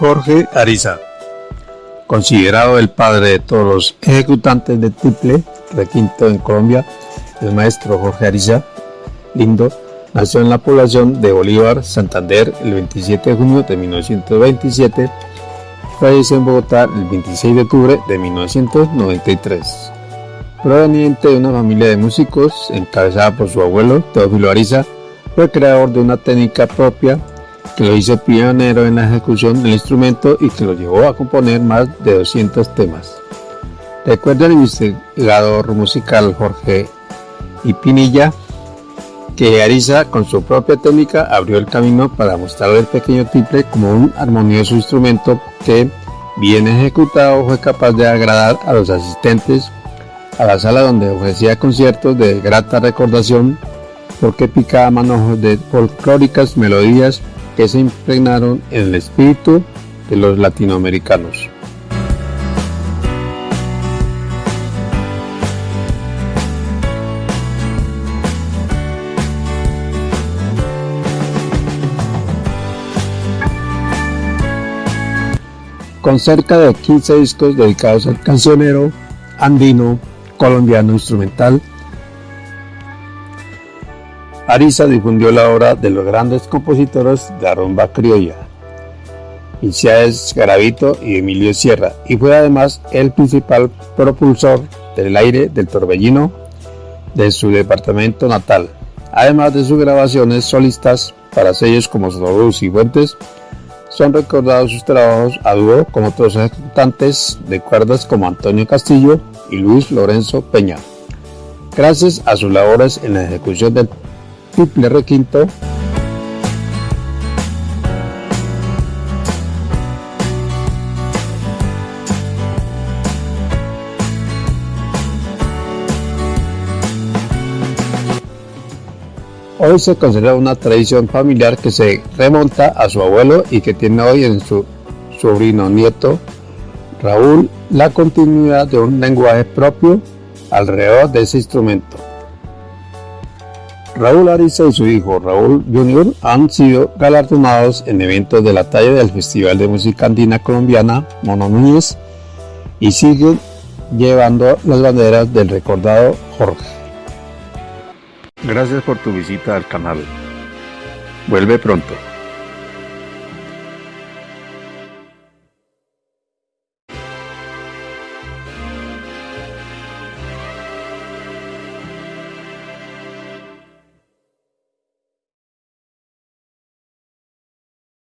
Jorge Ariza, considerado el padre de todos los ejecutantes de triple requinto en Colombia, el maestro Jorge Ariza Lindo nació en la población de Bolívar, Santander, el 27 de junio de 1927, falleció en Bogotá el 26 de octubre de 1993. Proveniente de una familia de músicos encabezada por su abuelo, Teófilo Ariza, fue creador de una técnica propia que lo hizo pionero en la ejecución del instrumento y que lo llevó a componer más de 200 temas. Recuerda el investigador musical Jorge Ipinilla que Ariza con su propia técnica abrió el camino para mostrar el pequeño triple como un armonioso instrumento que, bien ejecutado, fue capaz de agradar a los asistentes a la sala donde ofrecía conciertos de grata recordación porque picaba manojos de folclóricas melodías que se impregnaron en el espíritu de los latinoamericanos. Con cerca de 15 discos dedicados al cancionero andino colombiano instrumental, Ariza difundió la obra de los grandes compositores de criolla, Isaías Garavito y Emilio Sierra, y fue además el principal propulsor del aire del torbellino de su departamento natal, además de sus grabaciones solistas para sellos como Sonorus y Fuentes, son recordados sus trabajos a dúo con otros ejecutantes de cuerdas como Antonio Castillo y Luis Lorenzo Peña. Gracias a sus labores en la ejecución del triple requinto, Hoy se considera una tradición familiar que se remonta a su abuelo y que tiene hoy en su sobrino nieto Raúl la continuidad de un lenguaje propio alrededor de ese instrumento. Raúl Ariza y su hijo Raúl Jr. han sido galardonados en eventos de la talla del Festival de Música Andina Colombiana Mono Núñez y siguen llevando las banderas del recordado Jorge. Gracias por tu visita al canal. Vuelve pronto.